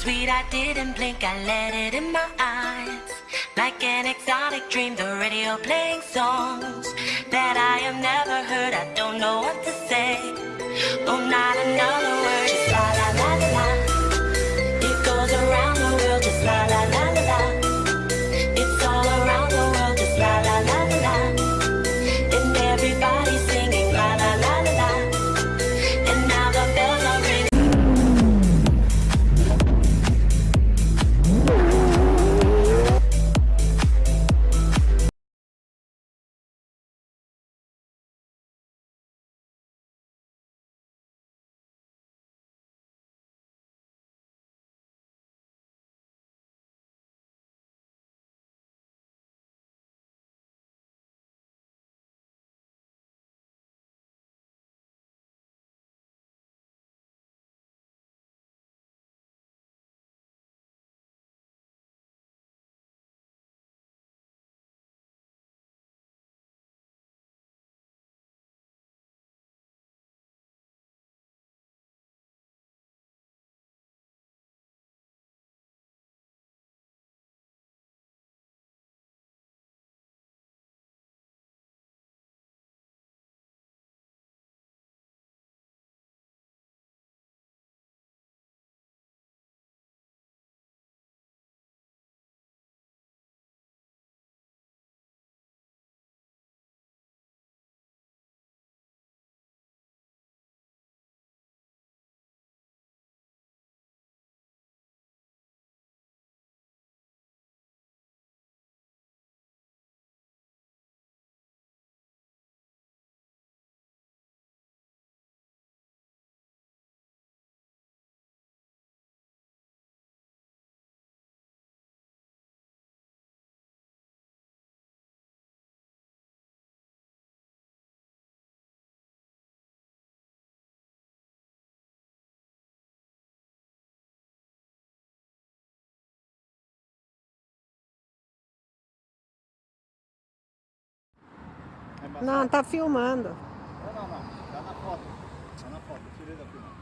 sweet I didn't blink, I let it in my eyes. Like an exotic dream, the radio playing songs That I am never Não, tá filmando. Não, não, não. Tá na foto. Tá na foto. Tirei da filmagem.